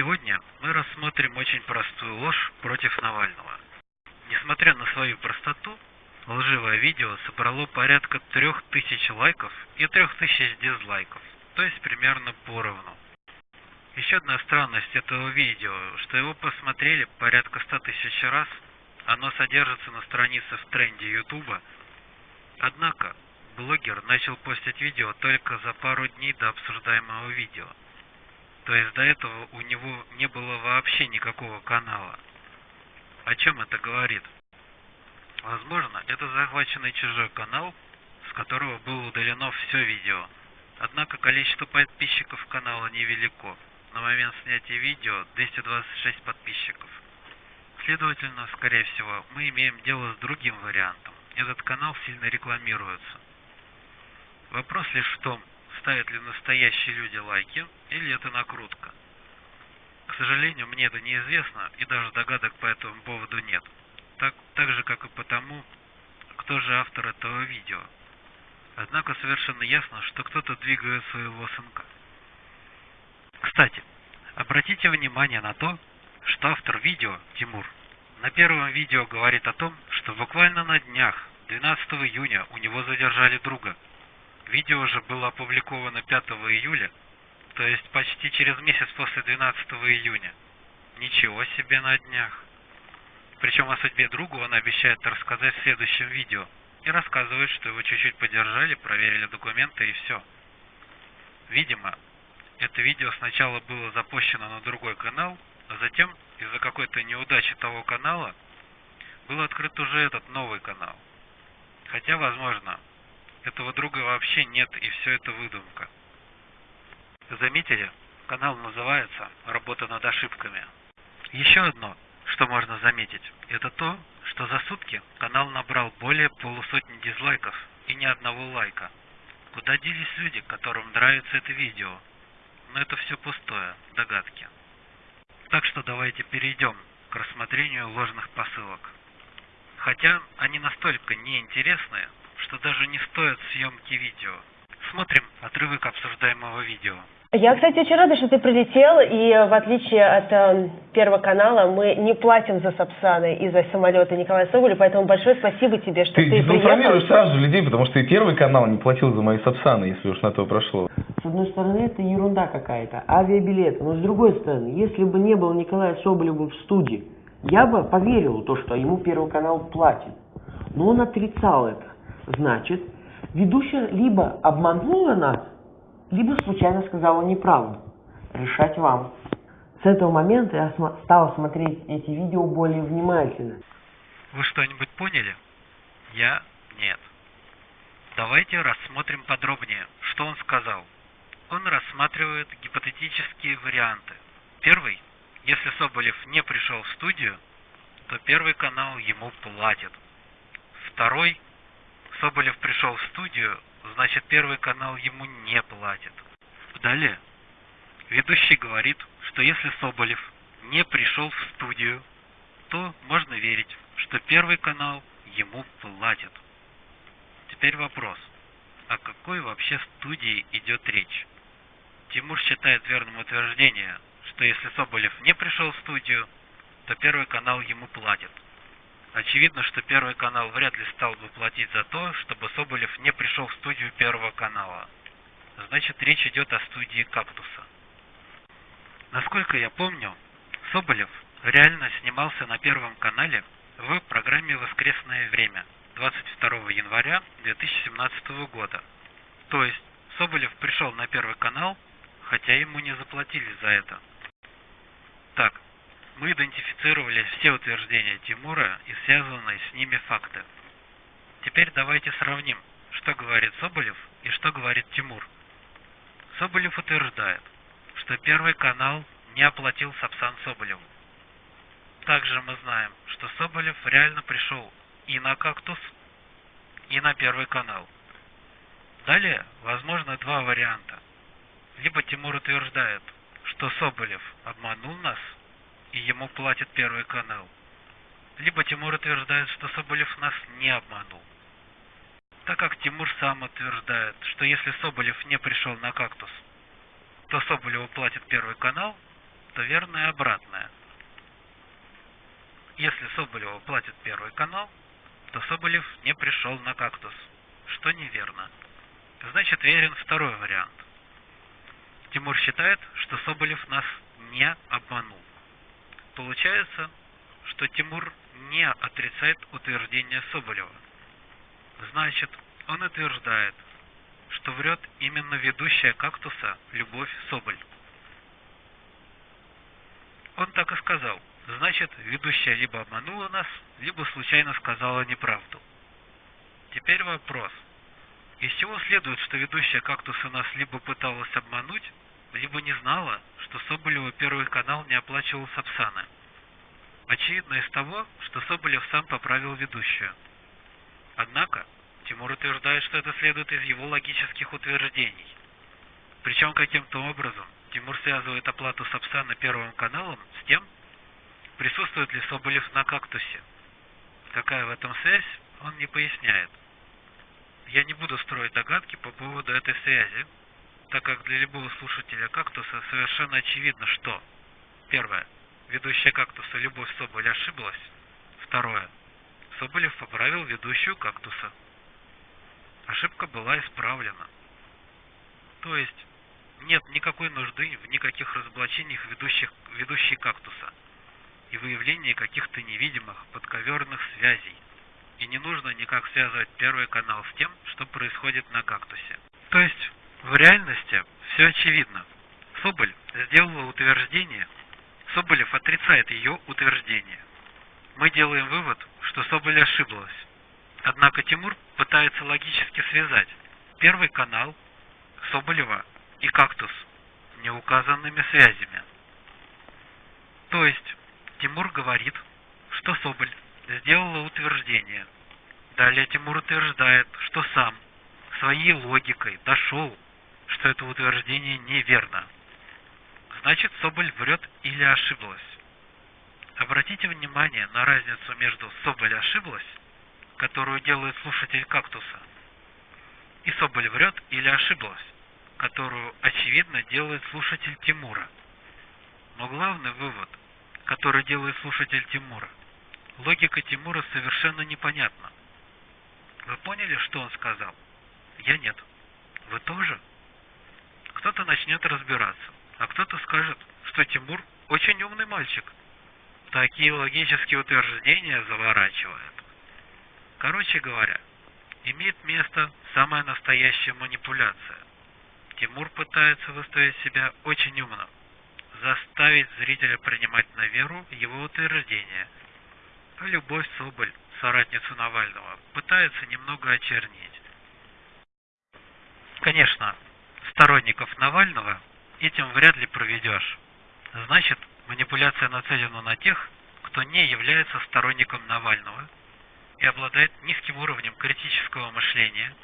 Сегодня мы рассмотрим очень простую ложь против Навального. Несмотря на свою простоту, лживое видео собрало порядка 3000 лайков и 3000 дизлайков, то есть примерно поровну. Еще одна странность этого видео, что его посмотрели порядка 100 тысяч раз, оно содержится на странице в тренде Ютуба, однако блогер начал постить видео только за пару дней до обсуждаемого видео. То есть до этого у него не было вообще никакого канала. О чем это говорит? Возможно, это захваченный чужой канал, с которого было удалено все видео. Однако количество подписчиков канала невелико. На момент снятия видео 226 подписчиков. Следовательно, скорее всего, мы имеем дело с другим вариантом. Этот канал сильно рекламируется. Вопрос лишь в том, ставят ли настоящие люди лайки или это накрутка. К сожалению, мне это неизвестно и даже догадок по этому поводу нет. Так, так же, как и потому, кто же автор этого видео. Однако совершенно ясно, что кто-то двигает своего сынка. Кстати, обратите внимание на то, что автор видео, Тимур, на первом видео говорит о том, что буквально на днях, 12 июня, у него задержали друга – Видео же было опубликовано 5 июля, то есть почти через месяц после 12 июня. Ничего себе на днях. Причем о судьбе друга он обещает рассказать в следующем видео. И рассказывает, что его чуть-чуть поддержали, проверили документы и все. Видимо, это видео сначала было запущено на другой канал, а затем из-за какой-то неудачи того канала был открыт уже этот новый канал. Хотя, возможно, этого друга вообще нет, и все это выдумка. Заметили? Канал называется «Работа над ошибками». Еще одно, что можно заметить, это то, что за сутки канал набрал более полусотни дизлайков и ни одного лайка. Куда делись люди, которым нравится это видео? Но это все пустое, догадки. Так что давайте перейдем к рассмотрению ложных посылок. Хотя они настолько неинтересные, что даже не стоит съемки видео. Смотрим отрывок обсуждаемого видео. Я, кстати, очень рада, что ты прилетел, и в отличие от э, Первого канала, мы не платим за Сапсаны и за самолеты Николая Соболя, поэтому большое спасибо тебе, что ты, ты, ты приехал. сразу же людей, потому что и Первый канал не платил за мои Сапсаны, если уж на то прошло. С одной стороны, это ерунда какая-то, авиабилеты, но с другой стороны, если бы не было Николая Соболева в студии, я бы поверил в то, что ему Первый канал платит. Но он отрицал это. Значит, ведущая либо обманула нас, либо случайно сказала неправду. Решать вам. С этого момента я стал смотреть эти видео более внимательно. Вы что-нибудь поняли? Я нет. Давайте рассмотрим подробнее, что он сказал. Он рассматривает гипотетические варианты. Первый, если Соболев не пришел в студию, то первый канал ему платит. Второй, Соболев пришел в студию, значит первый канал ему не платит. Далее. Ведущий говорит, что если Соболев не пришел в студию, то можно верить, что первый канал ему платит. Теперь вопрос. О какой вообще студии идет речь? Тимур считает верным утверждение, что если Соболев не пришел в студию, то первый канал ему платит. Очевидно, что Первый канал вряд ли стал бы платить за то, чтобы Соболев не пришел в студию Первого канала. Значит, речь идет о студии «Кактуса». Насколько я помню, Соболев реально снимался на Первом канале в программе «Воскресное время» 22 января 2017 года. То есть, Соболев пришел на Первый канал, хотя ему не заплатили за это. Мы идентифицировали все утверждения Тимура и связанные с ними факты. Теперь давайте сравним, что говорит Соболев и что говорит Тимур. Соболев утверждает, что Первый канал не оплатил Сапсан Соболеву. Также мы знаем, что Соболев реально пришел и на «Кактус», и на Первый канал. Далее возможны два варианта. Либо Тимур утверждает, что Соболев обманул нас – и ему платит Первый канал. Либо Тимур утверждает, что Соболев нас не обманул. Так как Тимур сам утверждает, что если Соболев не пришел на «Кактус», то Соболеву платит Первый канал, то что верно и обратное. Если Соболеву платит Первый канал, то Соболев не пришел на кактус, что неверно. Значит, верен второй вариант. Тимур считает, что Соболев нас не обманул. Получается, что Тимур не отрицает утверждение Соболева. Значит, он утверждает, что врет именно ведущая кактуса Любовь Соболь. Он так и сказал. Значит, ведущая либо обманула нас, либо случайно сказала неправду. Теперь вопрос. Из чего следует, что ведущая кактуса нас либо пыталась обмануть, либо не знала, что Соболева Первый канал не оплачивал Сапсана? Очевидно из того, что Соболев сам поправил ведущую. Однако, Тимур утверждает, что это следует из его логических утверждений. Причем каким-то образом Тимур связывает оплату Сапсана Первым каналом с тем, присутствует ли Соболев на кактусе. Какая в этом связь, он не поясняет. Я не буду строить догадки по поводу этой связи, так как для любого слушателя кактуса совершенно очевидно, что первое, ведущая кактуса Любовь Соболь ошиблась, второе, Соболев поправил ведущую кактуса. Ошибка была исправлена. То есть нет никакой нужды в никаких разоблачениях ведущих, ведущей кактуса и выявлении каких-то невидимых подковерных связей. И не нужно никак связывать первый канал с тем, что происходит на кактусе. То есть в реальности все очевидно. Соболь сделала утверждение, Соболев отрицает ее утверждение. Мы делаем вывод, что Соболь ошиблась. Однако Тимур пытается логически связать первый канал Соболева и кактус неуказанными связями. То есть Тимур говорит, что Соболь сделала утверждение. Далее Тимур утверждает, что сам своей логикой дошел что это утверждение неверно. Значит, Соболь врет или ошиблась. Обратите внимание на разницу между «Соболь ошиблась», которую делает слушатель «Кактуса», и «Соболь врет» или «ошиблась», которую, очевидно, делает слушатель Тимура. Но главный вывод, который делает слушатель Тимура, логика Тимура совершенно непонятна. Вы поняли, что он сказал? Я нет. Вы тоже? Кто-то начнет разбираться, а кто-то скажет, что Тимур очень умный мальчик. Такие логические утверждения заворачивает. Короче говоря, имеет место самая настоящая манипуляция. Тимур пытается выставить себя очень умным, заставить зрителя принимать на веру его утверждения. А Любовь Соболь, соратницу Навального, пытается немного очернить. Конечно, сторонников Навального этим вряд ли проведешь. Значит, манипуляция нацелена на тех, кто не является сторонником Навального и обладает низким уровнем критического мышления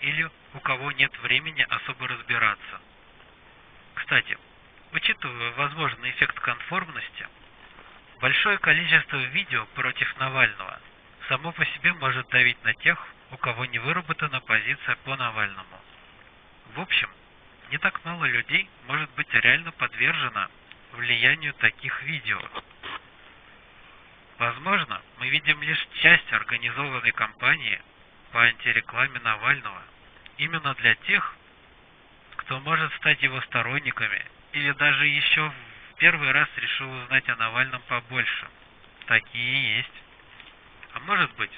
или у кого нет времени особо разбираться. Кстати, учитывая возможный эффект конформности, большое количество видео против Навального само по себе может давить на тех, у кого не выработана позиция по Навальному. В общем, не так мало людей может быть реально подвержено влиянию таких видео. Возможно, мы видим лишь часть организованной кампании по антирекламе Навального именно для тех, кто может стать его сторонниками или даже еще в первый раз решил узнать о Навальном побольше. Такие есть. А может быть,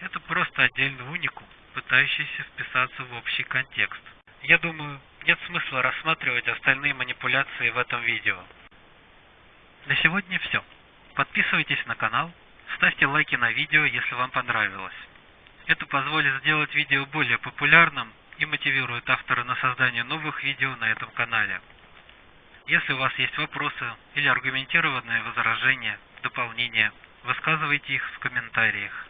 это просто отдельный уникум, пытающийся вписаться в общий контекст. Я думаю, нет смысла рассматривать остальные манипуляции в этом видео. На сегодня все. Подписывайтесь на канал, ставьте лайки на видео, если вам понравилось. Это позволит сделать видео более популярным и мотивирует автора на создание новых видео на этом канале. Если у вас есть вопросы или аргументированные возражения, дополнения, высказывайте их в комментариях.